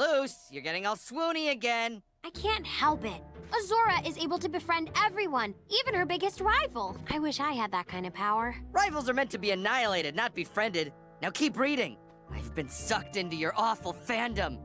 Luce, you're getting all swoony again. I can't help it. Azora is able to befriend everyone, even her biggest rival. I wish I had that kind of power. Rivals are meant to be annihilated, not befriended. Now keep reading. I've been sucked into your awful fandom.